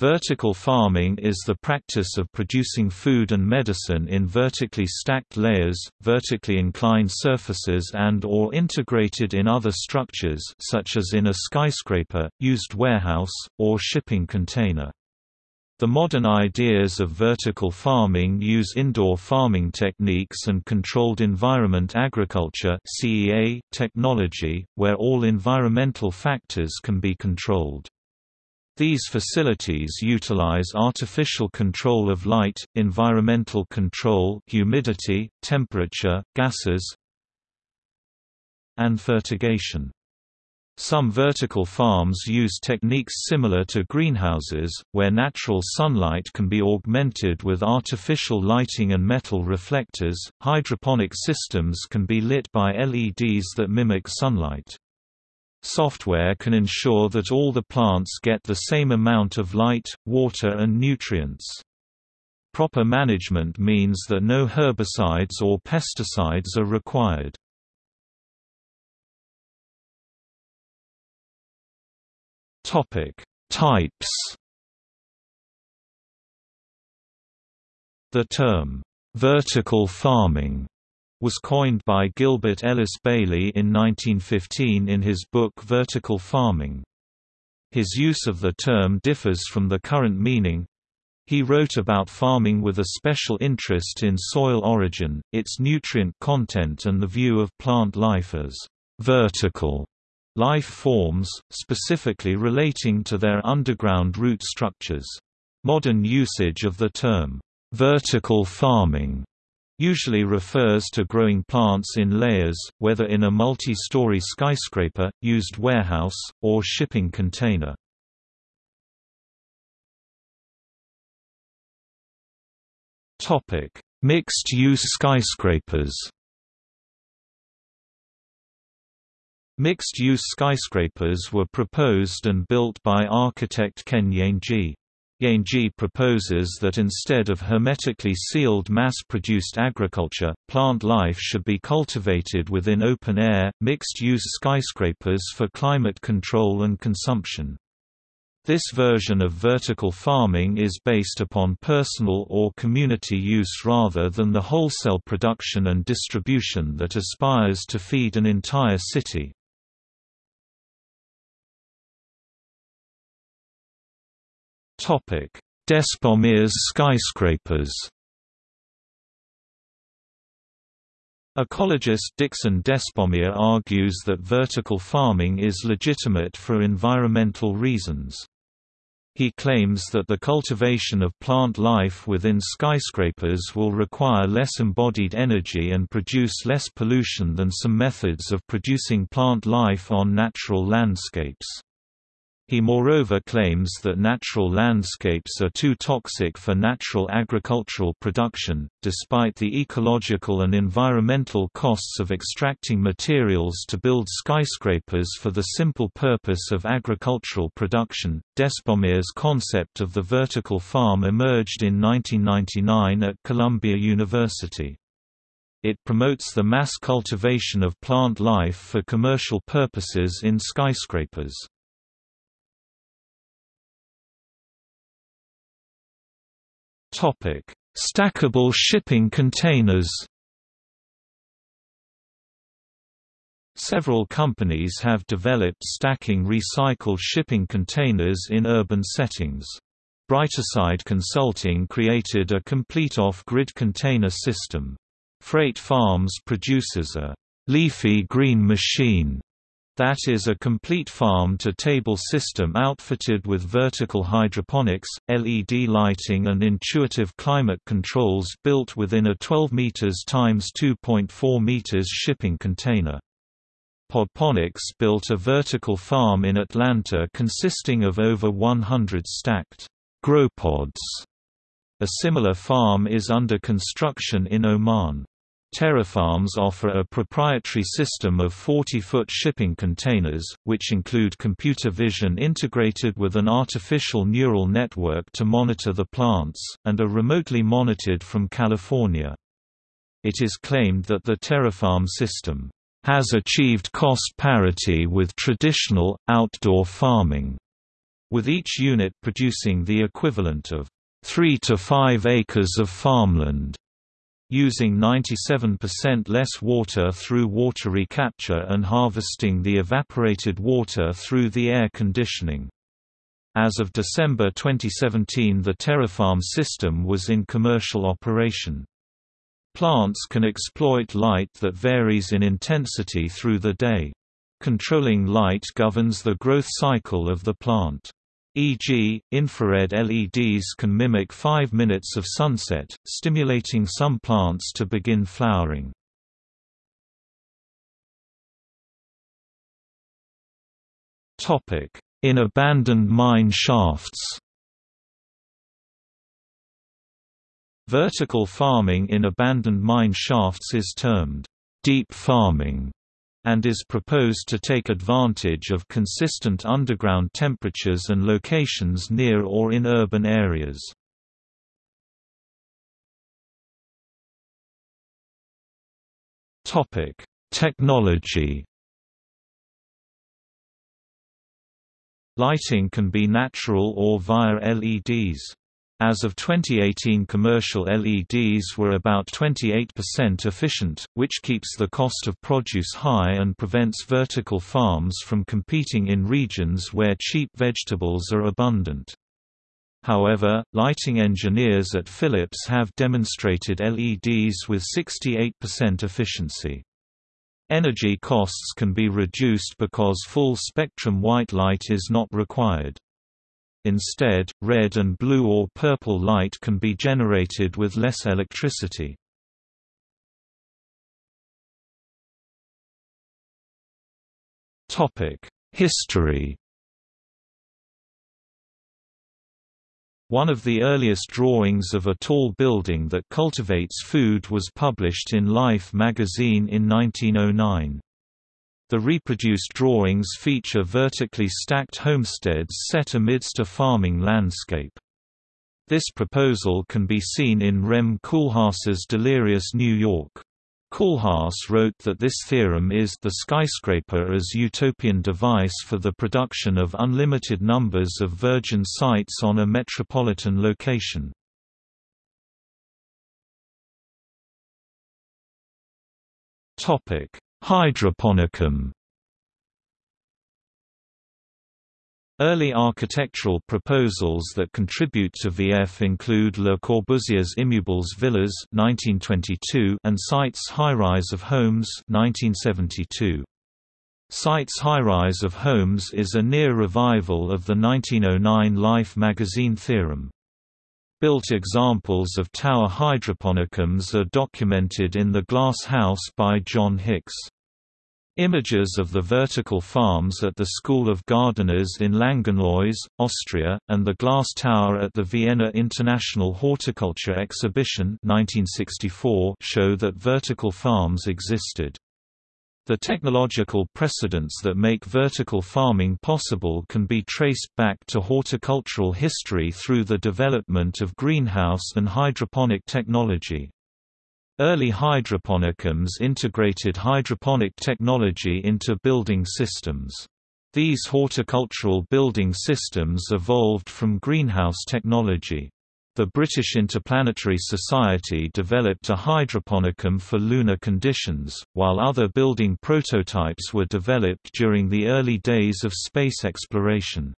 Vertical farming is the practice of producing food and medicine in vertically stacked layers, vertically inclined surfaces and or integrated in other structures such as in a skyscraper, used warehouse, or shipping container. The modern ideas of vertical farming use indoor farming techniques and controlled environment agriculture technology, where all environmental factors can be controlled. These facilities utilize artificial control of light, environmental control humidity, temperature, gases, and fertigation. Some vertical farms use techniques similar to greenhouses, where natural sunlight can be augmented with artificial lighting and metal reflectors. Hydroponic systems can be lit by LEDs that mimic sunlight. Software can ensure that all the plants get the same amount of light, water and nutrients. Proper management means that no herbicides or pesticides are required. Topic: Types. The term vertical farming was coined by Gilbert Ellis Bailey in 1915 in his book Vertical Farming. His use of the term differs from the current meaning. He wrote about farming with a special interest in soil origin, its nutrient content and the view of plant life as vertical life forms, specifically relating to their underground root structures. Modern usage of the term vertical farming usually refers to growing plants in layers, whether in a multi-story skyscraper, used warehouse, or shipping container. Mixed-use skyscrapers Mixed-use skyscrapers were proposed and built by architect Ken Yeang. Yeang proposes that instead of hermetically sealed mass-produced agriculture, plant life should be cultivated within open-air, mixed-use skyscrapers for climate control and consumption. This version of vertical farming is based upon personal or community use rather than the wholesale production and distribution that aspires to feed an entire city. Despommier's skyscrapers. Ecologist Dixon Despommier argues that vertical farming is legitimate for environmental reasons. He claims that the cultivation of plant life within skyscrapers will require less embodied energy and produce less pollution than some methods of producing plant life on natural landscapes. He moreover claims that natural landscapes are too toxic for natural agricultural production, despite the ecological and environmental costs of extracting materials to build skyscrapers for the simple purpose of agricultural production. Despommier's concept of the vertical farm emerged in 1999 at Columbia University. It promotes the mass cultivation of plant life for commercial purposes in skyscrapers. Topic: Stackable shipping containers. Several companies have developed stacking recycled shipping containers in urban settings. Brighterside Consulting created a complete off-grid container system. Freight Farms produces a leafy green machine that is a complete farm-to-table system outfitted with vertical hydroponics, LED lighting and intuitive climate controls built within a 12 meters x 2.4 meters shipping container. Podponics built a vertical farm in Atlanta consisting of over 100 stacked GrowPods. A similar farm is under construction in Oman. TerraFarms offer a proprietary system of 40-foot shipping containers, which include computer vision integrated with an artificial neural network to monitor the plants, and are remotely monitored from California. It is claimed that the TerraFarm system has achieved cost parity with traditional, outdoor farming with each unit producing the equivalent of 3 to 5 acres of farmland using 97% less water through water recapture and harvesting the evaporated water through the air conditioning. As of December 2017 the TerraFarm system was in commercial operation. Plants can exploit light that varies in intensity through the day. Controlling light governs the growth cycle of the plant e.g., infrared LEDs can mimic 5 minutes of sunset, stimulating some plants to begin flowering. In abandoned mine shafts Vertical farming in abandoned mine shafts is termed deep farming and is proposed to take advantage of consistent underground temperatures and locations near or in urban areas. Technology Lighting can be natural or via LEDs. As of 2018 commercial LEDs were about 28% efficient, which keeps the cost of produce high and prevents vertical farms from competing in regions where cheap vegetables are abundant. However, lighting engineers at Philips have demonstrated LEDs with 68% efficiency. Energy costs can be reduced because full-spectrum white light is not required. Instead, red and blue or purple light can be generated with less electricity. History One of the earliest drawings of a tall building that cultivates food was published in Life magazine in 1909. The reproduced drawings feature vertically stacked homesteads set amidst a farming landscape. This proposal can be seen in Rem Koolhaas's Delirious New York. Koolhaas wrote that this theorem is the skyscraper as utopian device for the production of unlimited numbers of virgin sites on a metropolitan location. Topic: Hydroponicum Early architectural proposals that contribute to VF include Le Corbusier's Immeubles Villas 1922 and Site's High-Rise of Homes 1972. Site's High-Rise of Homes is a near revival of the 1909 Life magazine theorem. Built examples of tower hydroponicums are documented in The Glass House by John Hicks. Images of the vertical farms at the School of Gardeners in Langenlois, Austria, and the glass tower at the Vienna International Horticulture Exhibition 1964 show that vertical farms existed. The technological precedents that make vertical farming possible can be traced back to horticultural history through the development of greenhouse and hydroponic technology. Early hydroponicums integrated hydroponic technology into building systems. These horticultural building systems evolved from greenhouse technology. The British Interplanetary Society developed a hydroponicum for lunar conditions, while other building prototypes were developed during the early days of space exploration.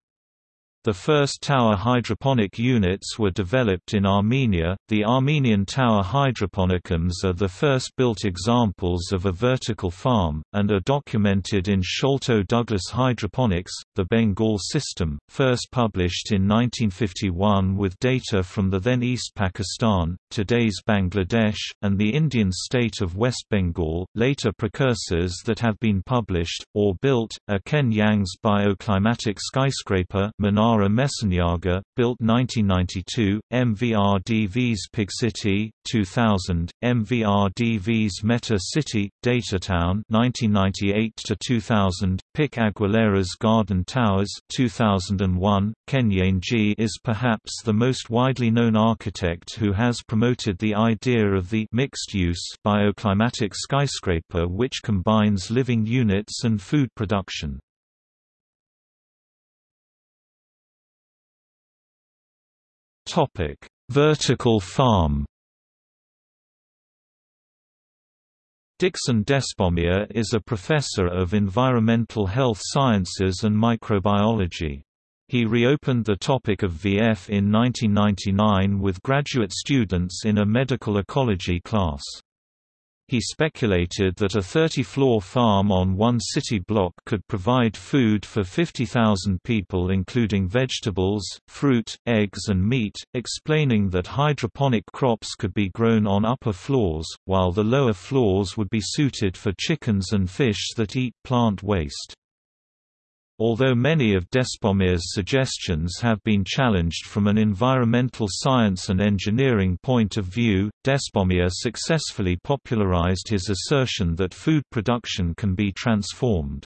The first tower hydroponic units were developed in Armenia. The Armenian tower hydroponicums are the first built examples of a vertical farm, and are documented in Sholto Douglas Hydroponics, the Bengal system, first published in 1951 with data from the then East Pakistan, today's Bangladesh, and the Indian state of West Bengal. Later precursors that have been published, or built, are Ken Yeang's bioclimatic skyscraper Minar Mara Mesiniaga, built 1992, MVRDV's Pig City, 2000, MVRDV's Meta City, Datatown 1998–2000, Pich-Aguilera's Garden Towers 2001. Ken Yeang is perhaps the most widely known architect who has promoted the idea of the mixed-use bioclimatic skyscraper which combines living units and food production. Topic: Vertical farm. Dixon Despommier is a professor of environmental health sciences and microbiology. He reopened the topic of VF in 1999 with graduate students in a medical ecology class. He speculated that a 30-floor farm on one city block could provide food for 50,000 people including vegetables, fruit, eggs and meat, explaining that hydroponic crops could be grown on upper floors, while the lower floors would be suited for chickens and fish that eat plant waste. Although many of Despommier's suggestions have been challenged from an environmental science and engineering point of view, Despomier successfully popularized his assertion that food production can be transformed.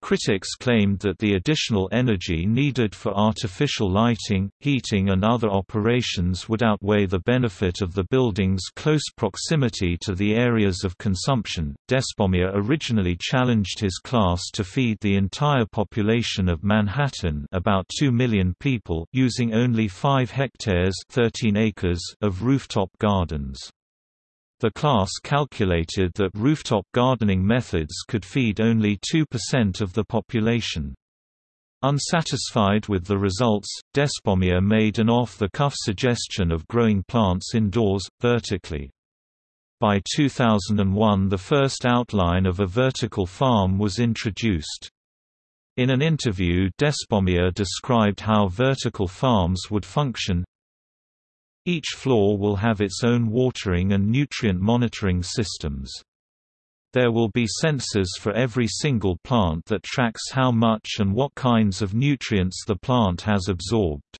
Critics claimed that the additional energy needed for artificial lighting, heating and other operations would outweigh the benefit of the building's close proximity to the areas of consumption. Despommier originally challenged his class to feed the entire population of Manhattan, about 2 million people, using only 5 hectares, 13 acres of rooftop gardens. The class calculated that rooftop gardening methods could feed only 2% of the population. Unsatisfied with the results, Despommier made an off-the-cuff suggestion of growing plants indoors, vertically. By 2001 the first outline of a vertical farm was introduced. In an interview Despommier described how vertical farms would function, each floor will have its own watering and nutrient monitoring systems. There will be sensors for every single plant that tracks how much and what kinds of nutrients the plant has absorbed.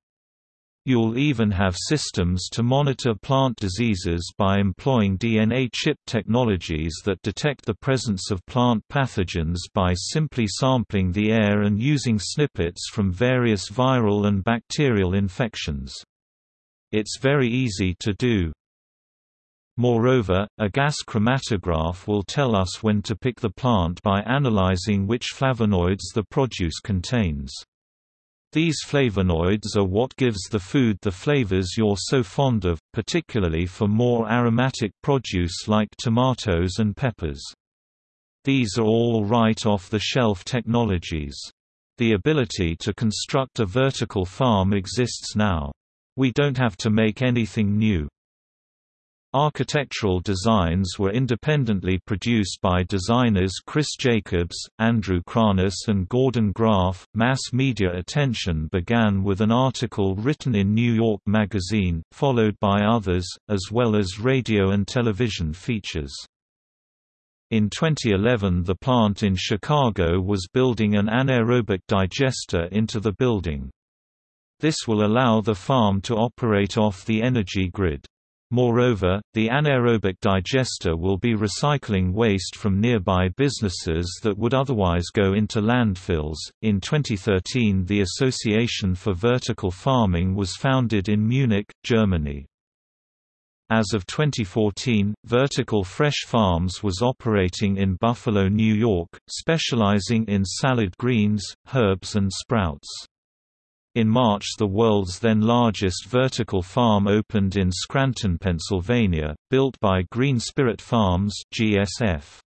You'll even have systems to monitor plant diseases by employing DNA chip technologies that detect the presence of plant pathogens by simply sampling the air and using snippets from various viral and bacterial infections. It's very easy to do. Moreover, a gas chromatograph will tell us when to pick the plant by analyzing which flavonoids the produce contains. These flavonoids are what gives the food the flavors you're so fond of, particularly for more aromatic produce like tomatoes and peppers. These are all right off-the-shelf technologies. The ability to construct a vertical farm exists now. We don't have to make anything new. Architectural designs were independently produced by designers Chris Jacobs, Andrew Kranis, and Gordon Graff. Mass media attention began with an article written in New York Magazine, followed by others, as well as radio and television features. In 2011 the plant in Chicago was building an anaerobic digester into the building. This will allow the farm to operate off the energy grid. Moreover, the anaerobic digester will be recycling waste from nearby businesses that would otherwise go into landfills. In 2013, the Association for Vertical Farming was founded in Munich, Germany. As of 2014, Vertical Fresh Farms was operating in Buffalo, New York, specializing in salad greens, herbs and sprouts. In March the world's then largest vertical farm opened in Scranton, Pennsylvania, built by Green Spirit Farms GSF.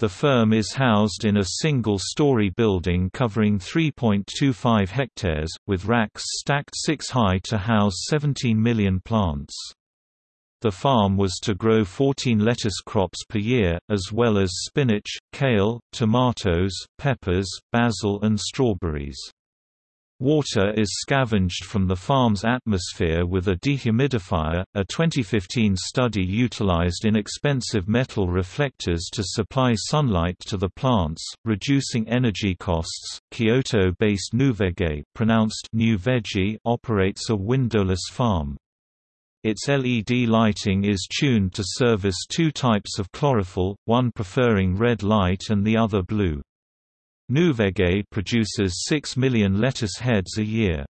The firm is housed in a single-story building covering 3.25 hectares, with racks stacked six high to house 17 million plants. The farm was to grow 14 lettuce crops per year, as well as spinach, kale, tomatoes, peppers, basil and strawberries. Water is scavenged from the farm's atmosphere with a dehumidifier. A 2015 study utilized inexpensive metal reflectors to supply sunlight to the plants, reducing energy costs. Kyoto-based Nuvege, pronounced New Veggie, operates a windowless farm. Its LED lighting is tuned to service two types of chlorophyll, one preferring red light and the other blue. Nuvege produces 6 million lettuce heads a year.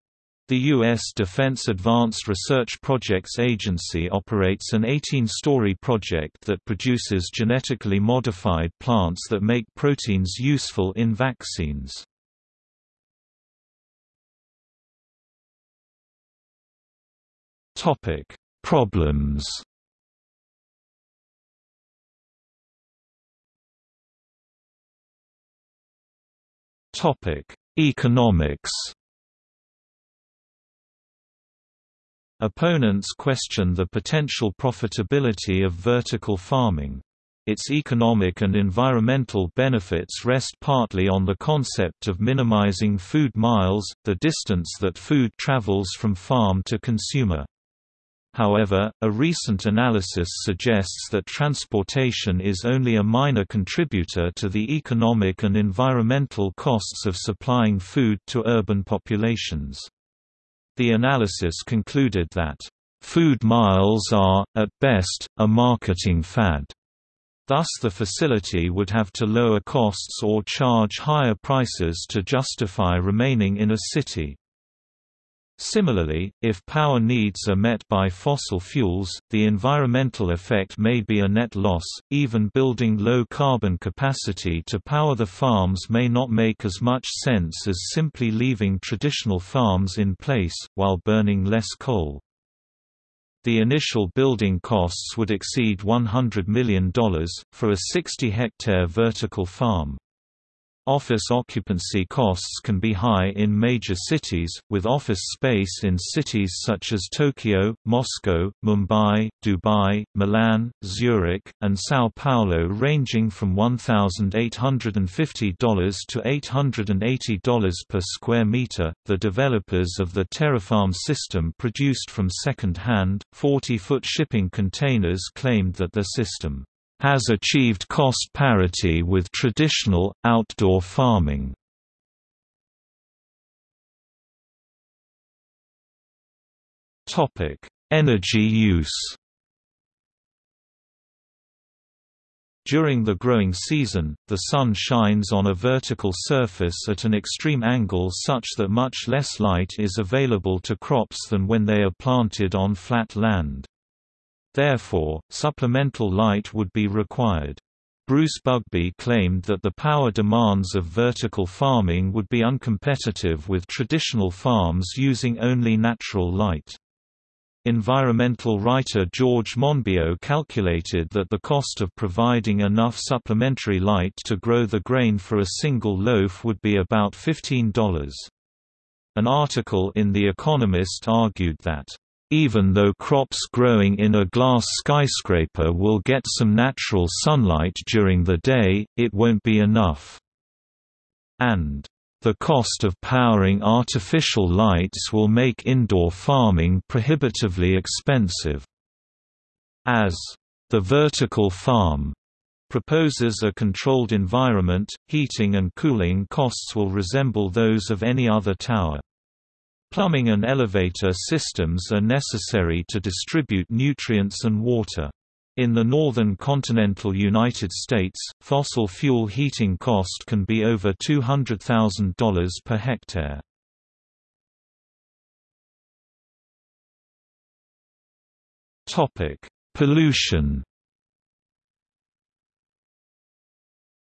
The U.S. Defense Advanced Research Projects Agency operates an 18-story project that produces genetically modified plants that make proteins useful in vaccines. Problems Economics Opponents question the potential profitability of vertical farming. Its economic and environmental benefits rest partly on the concept of minimizing food miles, the distance that food travels from farm to consumer. However, a recent analysis suggests that transportation is only a minor contributor to the economic and environmental costs of supplying food to urban populations. The analysis concluded that, "...food miles are, at best, a marketing fad." Thus the facility would have to lower costs or charge higher prices to justify remaining in a city. Similarly, if power needs are met by fossil fuels, the environmental effect may be a net loss. Even building low carbon capacity to power the farms may not make as much sense as simply leaving traditional farms in place, while burning less coal. The initial building costs would exceed $100 million, for a 60-hectare vertical farm. Office occupancy costs can be high in major cities, with office space in cities such as Tokyo, Moscow, Mumbai, Dubai, Milan, Zurich, and São Paulo ranging from $1,850 to $880 per square meter. The developers of the TerraFarm system produced from second hand, 40 foot shipping containers claimed that the system has achieved cost parity with traditional, outdoor farming. Energy use During the growing season, the sun shines on a vertical surface at an extreme angle such that much less light is available to crops than when they are planted on flat land. Therefore, supplemental light would be required. Bruce Bugbee claimed that the power demands of vertical farming would be uncompetitive with traditional farms using only natural light. Environmental writer George Monbiot calculated that the cost of providing enough supplementary light to grow the grain for a single loaf would be about $15. An article in The Economist argued that even though crops growing in a glass skyscraper will get some natural sunlight during the day, it won't be enough. And the cost of powering artificial lights will make indoor farming prohibitively expensive. As the vertical farm proposes a controlled environment, heating and cooling costs will resemble those of any other tower. Plumbing and elevator systems are necessary to distribute nutrients and water. In the northern continental United States, fossil fuel heating cost can be over $200,000 per hectare. Pollution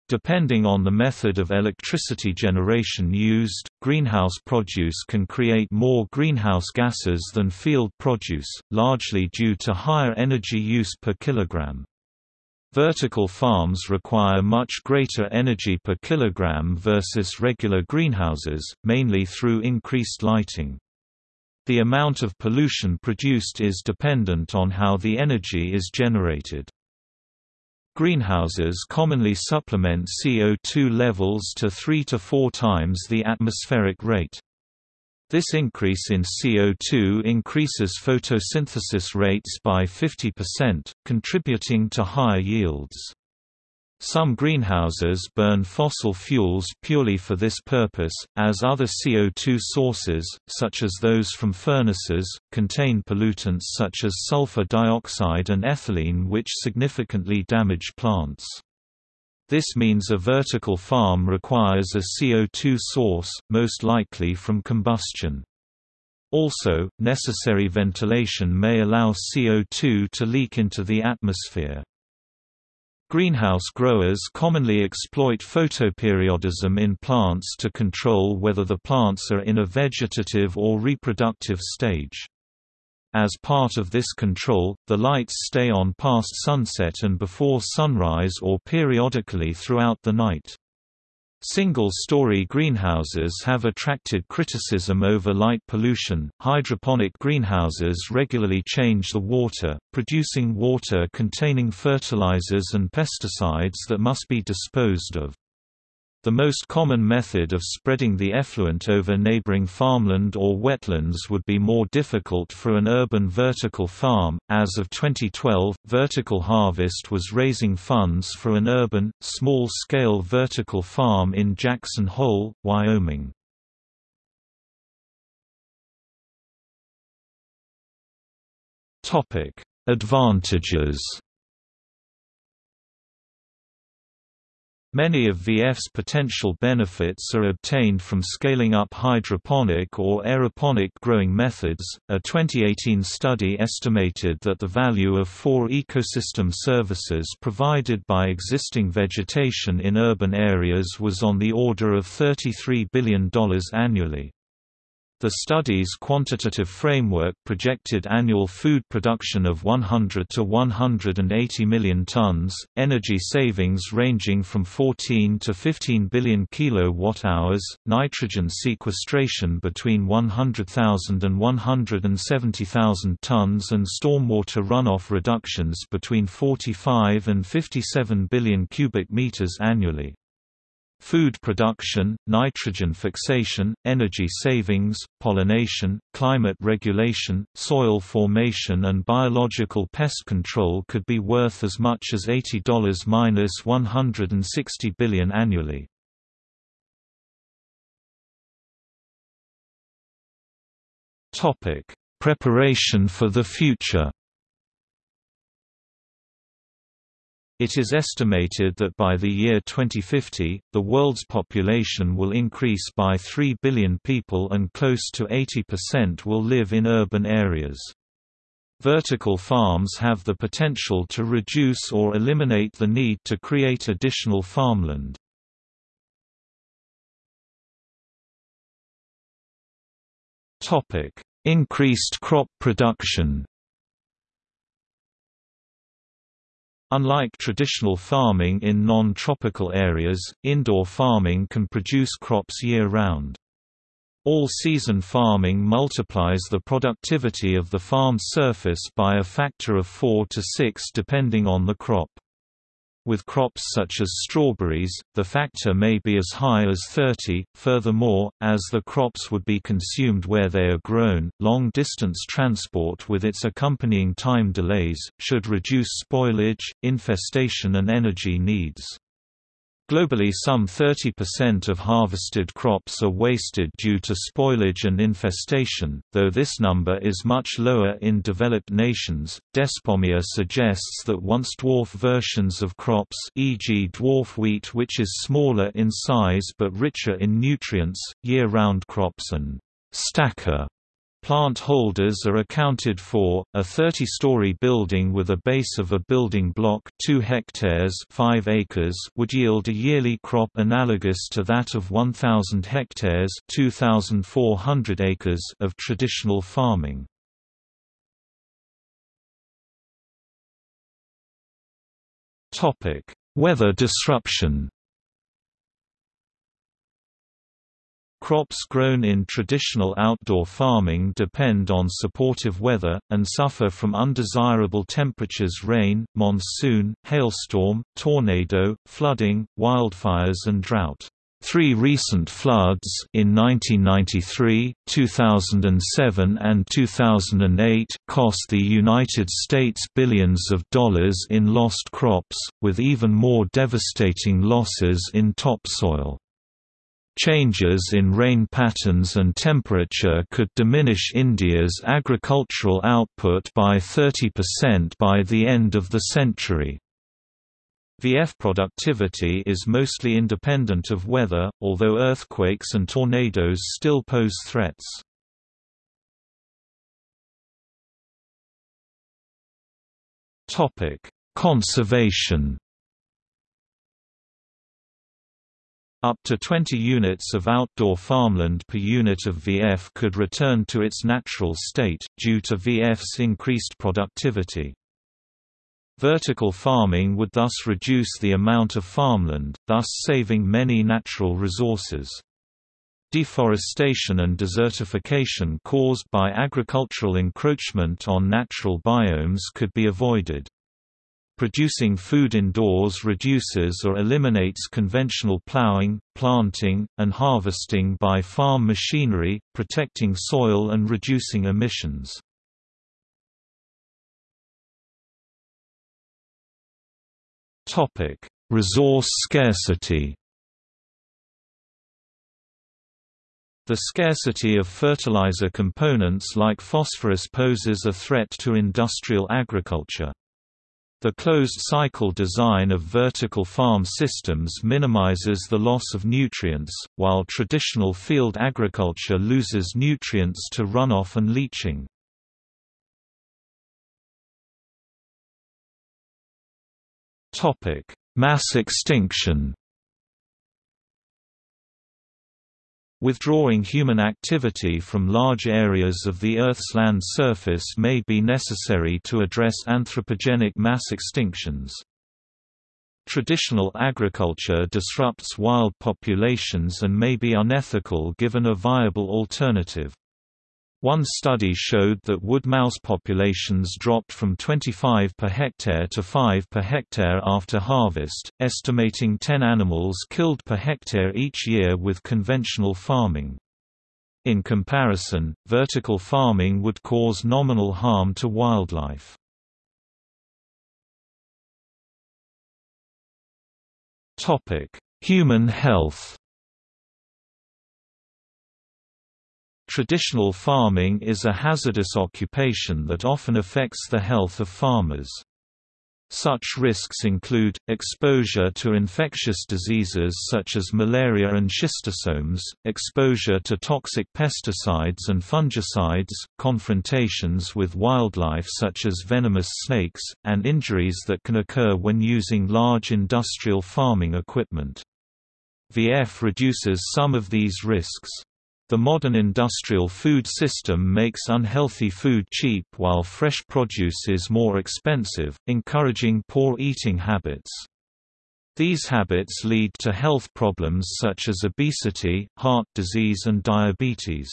Depending on the method of electricity generation used, greenhouse produce can create more greenhouse gases than field produce, largely due to higher energy use per kilogram. Vertical farms require much greater energy per kilogram versus regular greenhouses, mainly through increased lighting. The amount of pollution produced is dependent on how the energy is generated. Greenhouses commonly supplement CO2 levels to 3 to 4 times the atmospheric rate. This increase in CO2 increases photosynthesis rates by 50%, contributing to higher yields. Some greenhouses burn fossil fuels purely for this purpose, as other CO2 sources, such as those from furnaces, contain pollutants such as sulfur dioxide and ethylene which significantly damage plants. This means a vertical farm requires a CO2 source, most likely from combustion. Also, necessary ventilation may allow CO2 to leak into the atmosphere. Greenhouse growers commonly exploit photoperiodism in plants to control whether the plants are in a vegetative or reproductive stage. As part of this control, the lights stay on past sunset and before sunrise or periodically throughout the night. Single-story greenhouses have attracted criticism over light pollution. Hydroponic greenhouses regularly change the water, producing water containing fertilizers and pesticides that must be disposed of. The most common method of spreading the effluent over neighboring farmland or wetlands would be more difficult for an urban vertical farm. As of 2012, Vertical Harvest was raising funds for an urban, small scale vertical farm in Jackson Hole, Wyoming. Advantages Many of VF's potential benefits are obtained from scaling up hydroponic or aeroponic growing methods. A 2018 study estimated that the value of four ecosystem services provided by existing vegetation in urban areas was on the order of $33 billion annually. The study's quantitative framework projected annual food production of 100 to 180 million tons, energy savings ranging from 14 to 15 billion kilowatt-hours, nitrogen sequestration between 100,000 and 170,000 tons and stormwater runoff reductions between 45 and 57 billion cubic meters annually. Food production, nitrogen fixation, energy savings, pollination, climate regulation, soil formation and biological pest control could be worth as much as $80–160 billion annually. Topic: Preparation for the future It is estimated that by the year 2050, the world's population will increase by 3 billion people and close to 80% will live in urban areas. Vertical farms have the potential to reduce or eliminate the need to create additional farmland. Increased crop production Unlike traditional farming in non-tropical areas, indoor farming can produce crops year-round. All-season farming multiplies the productivity of the farmed surface by a factor of 4 to 6 depending on the crop. With crops such as strawberries, the factor may be as high as 30. Furthermore, as the crops would be consumed where they are grown, long distance transport with its accompanying time delays, should reduce spoilage, infestation, and energy needs. Globally some 30% of harvested crops are wasted due to spoilage and infestation, though this number is much lower in developed nations. Despommier suggests that once dwarf versions of crops e.g. dwarf wheat which is smaller in size but richer in nutrients, year-round crops and stacker Plant holders are accounted for. A 30-story building with a base of a building block 2 hectares 5 acres would yield a yearly crop analogous to that of 1,000 hectares 2,400 acres of traditional farming. Weather disruption Crops grown in traditional outdoor farming depend on supportive weather, and suffer from undesirable temperatures rain, monsoon, hailstorm, tornado, flooding, wildfires and drought. Three recent floods in 1993, 2007 and 2008 cost the United States billions of dollars in lost crops, with even more devastating losses in topsoil. Changes in rain patterns and temperature could diminish India's agricultural output by 30% by the end of the century. VF productivity is mostly independent of weather, although earthquakes and tornadoes still pose threats. Conservation Up to 20 units of outdoor farmland per unit of VF could return to its natural state, due to VF's increased productivity. Vertical farming would thus reduce the amount of farmland, thus saving many natural resources. Deforestation and desertification caused by agricultural encroachment on natural biomes could be avoided. Producing food indoors reduces or eliminates conventional plowing, planting, and harvesting by farm machinery, protecting soil and reducing emissions. Resource scarcity The scarcity of fertilizer components like phosphorus poses a threat to industrial agriculture. The closed-cycle design of vertical farm systems minimizes the loss of nutrients, while traditional field agriculture loses nutrients to runoff and leaching. Mass extinction Withdrawing human activity from large areas of the Earth's land surface may be necessary to address anthropogenic mass extinctions. Traditional agriculture disrupts wild populations and may be unethical given a viable alternative. One study showed that wood mouse populations dropped from 25 per hectare to 5 per hectare after harvest, estimating 10 animals killed per hectare each year with conventional farming. In comparison, vertical farming would cause nominal harm to wildlife. Human health Traditional farming is a hazardous occupation that often affects the health of farmers. Such risks include, exposure to infectious diseases such as malaria and schistosomes, exposure to toxic pesticides and fungicides, confrontations with wildlife such as venomous snakes, and injuries that can occur when using large industrial farming equipment. VF reduces some of these risks. The modern industrial food system makes unhealthy food cheap while fresh produce is more expensive, encouraging poor eating habits. These habits lead to health problems such as obesity, heart disease and diabetes.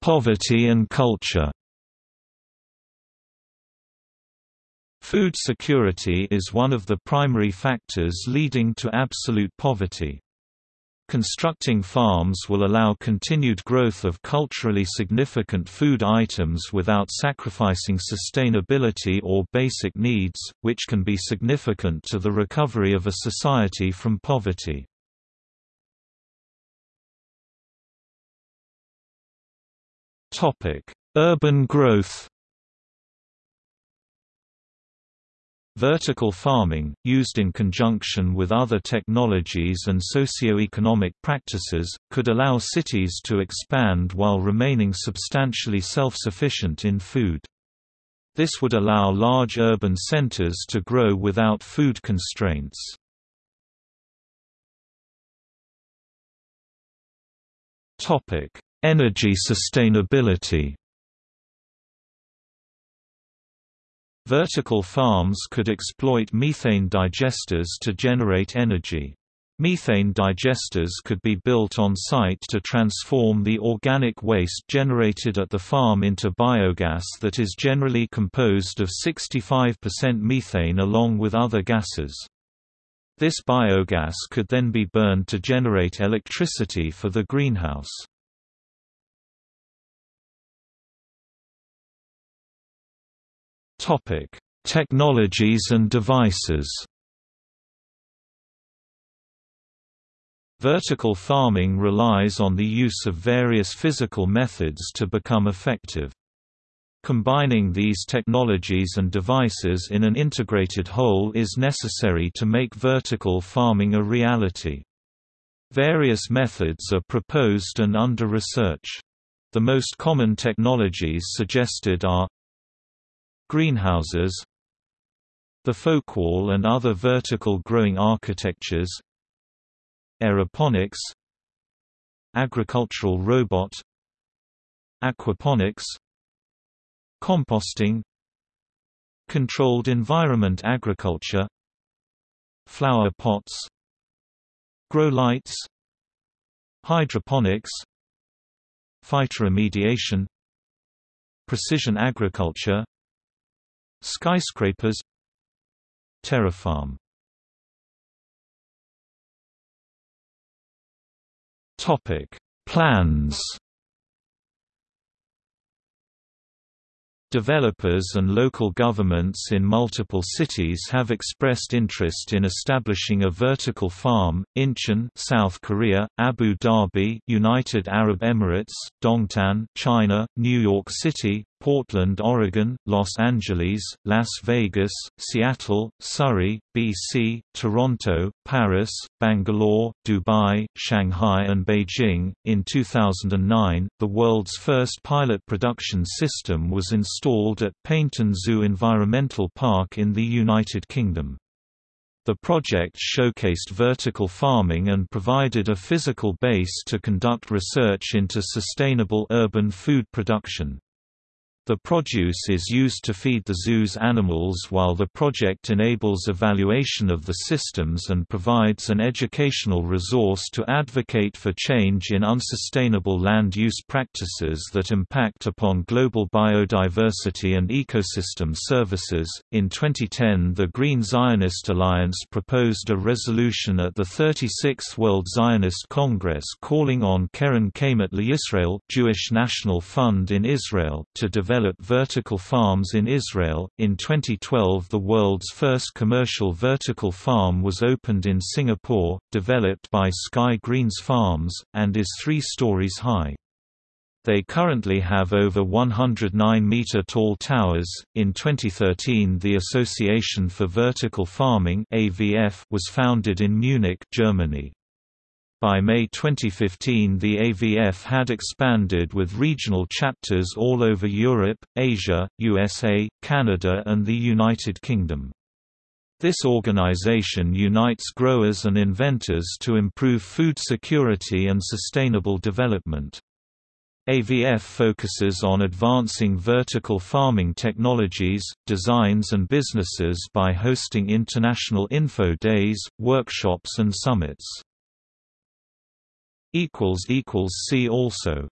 Poverty and culture Food security is one of the primary factors leading to absolute poverty. Constructing farms will allow continued growth of culturally significant food items without sacrificing sustainability or basic needs, which can be significant to the recovery of a society from poverty. Urban growth Vertical farming, used in conjunction with other technologies and socio-economic practices, could allow cities to expand while remaining substantially self-sufficient in food. This would allow large urban centers to grow without food constraints. Energy sustainability Vertical farms could exploit methane digesters to generate energy. Methane digesters could be built on site to transform the organic waste generated at the farm into biogas that is generally composed of 65% methane along with other gases. This biogas could then be burned to generate electricity for the greenhouse. Topic: Technologies and devices. Vertical farming relies on the use of various physical methods to become effective. Combining these technologies and devices in an integrated whole is necessary to make vertical farming a reality. Various methods are proposed and under research. The most common technologies suggested are Greenhouses The Folkewall and other vertical growing architectures Aeroponics Agricultural robot Aquaponics Composting Controlled environment agriculture Flower pots Grow lights Hydroponics Phytoremediation Precision agriculture Skyscrapers Terrafarm Topic Plans. Developers and local governments in multiple cities have expressed interest in establishing a vertical farm, Incheon South Korea, Abu Dhabi United Arab Emirates, Dongtan China, New York City, Portland, Oregon, Los Angeles, Las Vegas, Seattle, Surrey, BC, Toronto, Paris, Bangalore, Dubai, Shanghai, and Beijing. In 2009, the world's first pilot production system was installed at Paignton Zoo Environmental Park in the United Kingdom. The project showcased vertical farming and provided a physical base to conduct research into sustainable urban food production. The produce is used to feed the zoo's animals while the project enables evaluation of the systems and provides an educational resource to advocate for change in unsustainable land use practices that impact upon global biodiversity and ecosystem services. In 2010, the Green Zionist Alliance proposed a resolution at the 36th World Zionist Congress calling on Keren Kayemet LaYisrael, Jewish National Fund in Israel, to develop develop vertical farms in Israel. In 2012, the world's first commercial vertical farm was opened in Singapore, developed by Sky Greens Farms, and is three stories high. They currently have over 109 meter tall towers. In 2013, the Association for Vertical Farming (AVF) was founded in Munich, Germany. By May 2015 the AVF had expanded with regional chapters all over Europe, Asia, USA, Canada and the United Kingdom. This organization unites growers and inventors to improve food security and sustainable development. AVF focuses on advancing vertical farming technologies, designs and businesses by hosting international info days, workshops and summits. See also